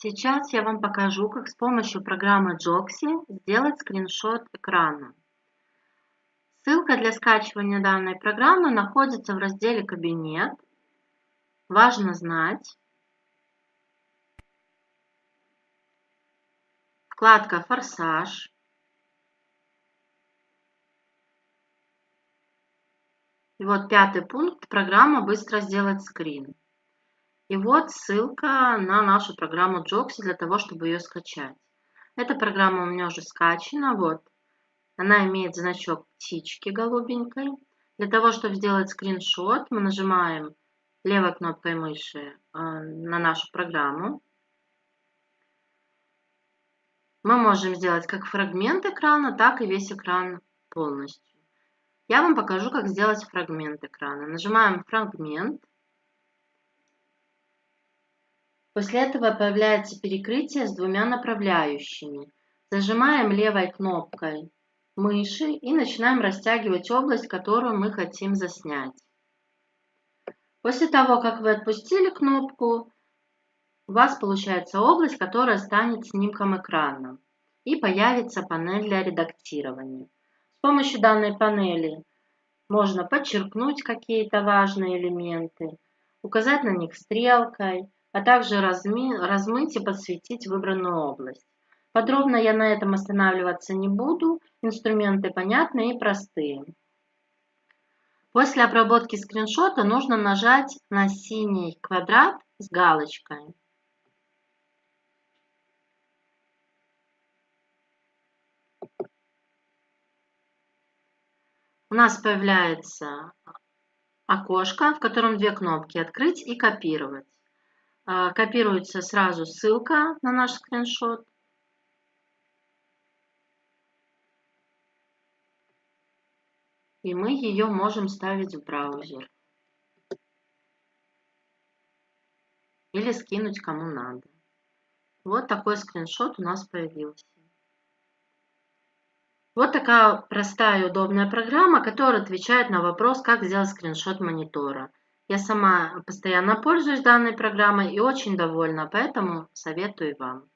Сейчас я вам покажу, как с помощью программы Joxy сделать скриншот экрана. Ссылка для скачивания данной программы находится в разделе «Кабинет». Важно знать. Вкладка «Форсаж». И вот пятый пункт «Программа быстро сделать скрин». И вот ссылка на нашу программу Joxy для того, чтобы ее скачать. Эта программа у меня уже скачана. Вот. Она имеет значок птички голубенькой. Для того, чтобы сделать скриншот, мы нажимаем левой кнопкой мыши э, на нашу программу. Мы можем сделать как фрагмент экрана, так и весь экран полностью. Я вам покажу, как сделать фрагмент экрана. Нажимаем фрагмент. После этого появляется перекрытие с двумя направляющими. Зажимаем левой кнопкой мыши и начинаем растягивать область, которую мы хотим заснять. После того, как вы отпустили кнопку, у вас получается область, которая станет снимком экрана. И появится панель для редактирования. С помощью данной панели можно подчеркнуть какие-то важные элементы, указать на них стрелкой, а также размыть и подсветить выбранную область. Подробно я на этом останавливаться не буду, инструменты понятные и простые. После обработки скриншота нужно нажать на синий квадрат с галочкой. У нас появляется окошко, в котором две кнопки «Открыть» и «Копировать». А, копируется сразу ссылка на наш скриншот. И мы ее можем ставить в браузер. Или скинуть кому надо. Вот такой скриншот у нас появился. Вот такая простая и удобная программа, которая отвечает на вопрос, как сделать скриншот монитора. Я сама постоянно пользуюсь данной программой и очень довольна, поэтому советую вам.